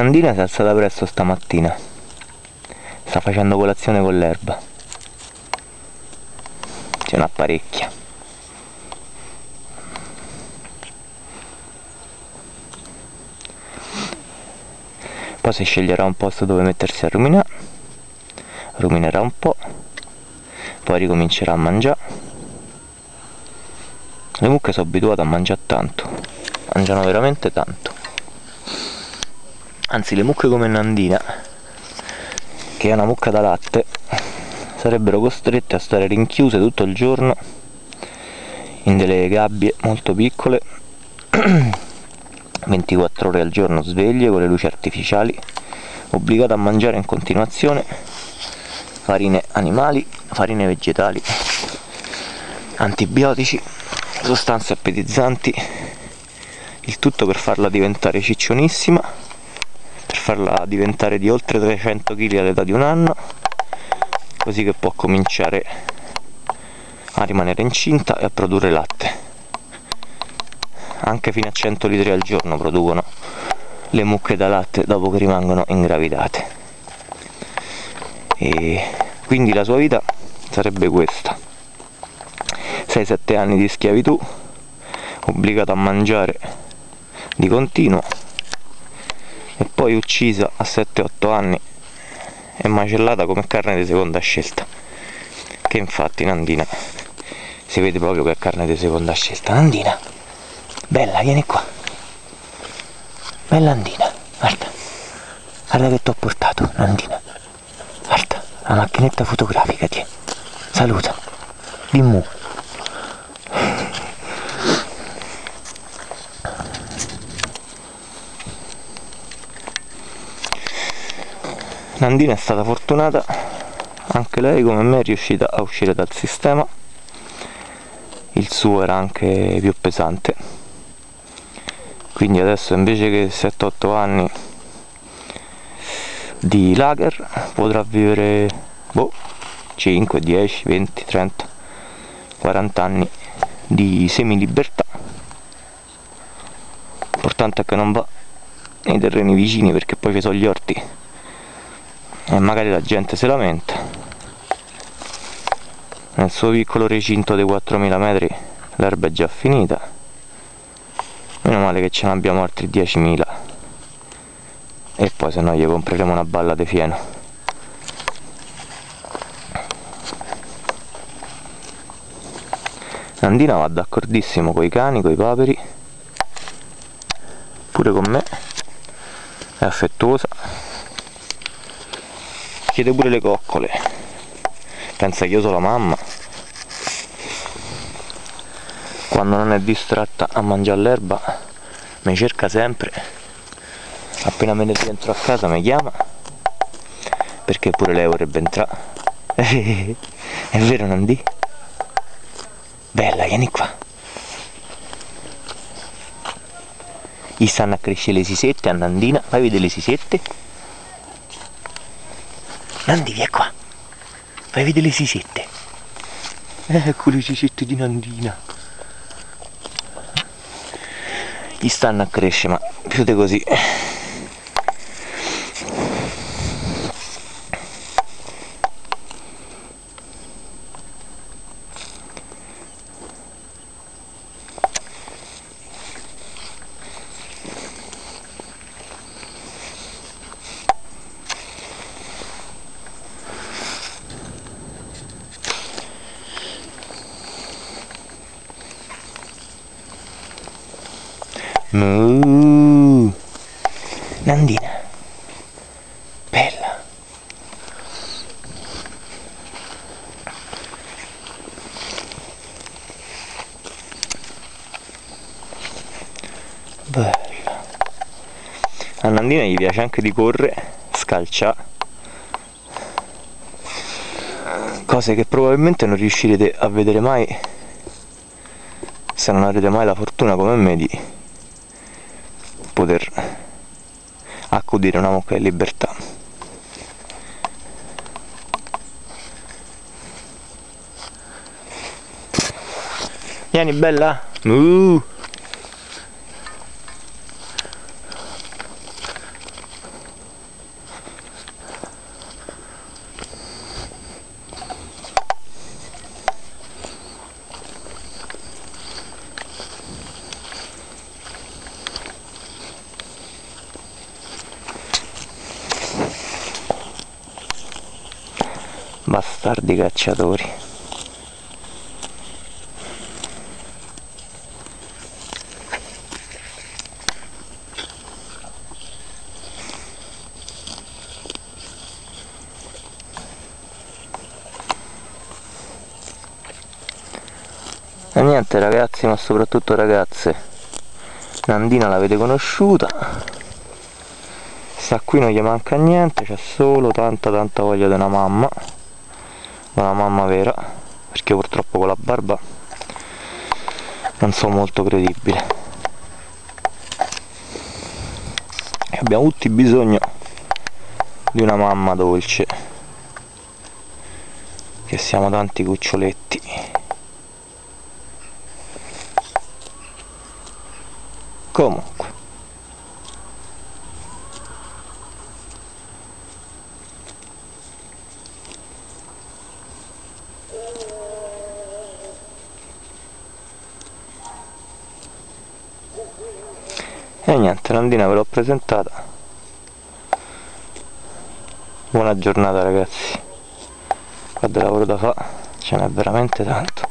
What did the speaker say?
Nandina si è alzata presto stamattina. Sta facendo colazione con l'erba. C'è un'apparecchia. Poi si sceglierà un posto dove mettersi a ruminare. Ruminerà un po'. Poi ricomincerà a mangiare. Le mucche sono abituate a mangiare tanto. Mangiano veramente tanto anzi le mucche come Nandina che è una mucca da latte sarebbero costrette a stare rinchiuse tutto il giorno in delle gabbie molto piccole 24 ore al giorno sveglie con le luci artificiali obbligate a mangiare in continuazione farine animali, farine vegetali antibiotici sostanze appetizzanti il tutto per farla diventare ciccionissima farla diventare di oltre 300 kg all'età di un anno così che può cominciare a rimanere incinta e a produrre latte. Anche fino a 100 litri al giorno producono le mucche da latte dopo che rimangono ingravidate. E quindi la sua vita sarebbe questa. 6-7 anni di schiavitù obbligato a mangiare di continuo e poi uccisa a 7-8 anni e macellata come carne di seconda scelta. Che infatti Nandina si vede proprio che è carne di seconda scelta. Nandina bella vieni qua. Bella Nandina guarda. Guarda che ti ho portato Nandina. Guarda la macchinetta fotografica ti saluta. Dimmu Nandina è stata fortunata anche lei come me è riuscita a uscire dal sistema. Il suo era anche più pesante. Quindi adesso invece che 7-8 anni di lager potrà vivere boh, 5, 10, 20, 30 40 anni di semi libertà l'importante è che non va nei terreni vicini perché poi ci sono gli orti e magari la gente si lamenta nel suo piccolo recinto dei 4000 metri l'erba è già finita. Meno male che ce ne abbiamo altri 10.000 e poi se no gli compreremo una balla di fieno. Andina va d'accordissimo con i cani, con i paperi. Pure con me. È affettuosa chiede pure le coccole. Pensa che io sono la mamma. Quando non è distratta a mangiare l'erba mi cerca sempre. Appena me ne rientro a casa mi chiama. Perché pure lei vorrebbe entrare. È vero Nandi? bella vieni qua. Gli stanno a crescere le sisette a Nandina. Fai vedere le sisette Nandi, vieni qua. Vai a vedere le sisette. Ecco le sisette di Nandina. Gli stanno a crescere, ma più di così. Mu. Nandina. Bella. Bella. A Nandina gli piace anche di correre, scalcia. Cose che probabilmente non riuscirete a vedere mai se non avrete mai la fortuna come me di poter accudire una mucca di libertà vieni bella uh. Bastardi cacciatori. E niente ragazzi ma soprattutto ragazze. Nandina l'avete conosciuta? Sta qui non gli manca niente c'è solo tanta tanta voglia di una mamma una mamma vera perché purtroppo con la barba non sono molto credibile. E abbiamo tutti bisogno di una mamma dolce che siamo tanti cuccioletti. Comunque e niente Nandina ve l'ho presentata. Buona giornata ragazzi. Qua del lavoro da fa ce n'è veramente tanto